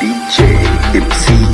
DJ Dipsy.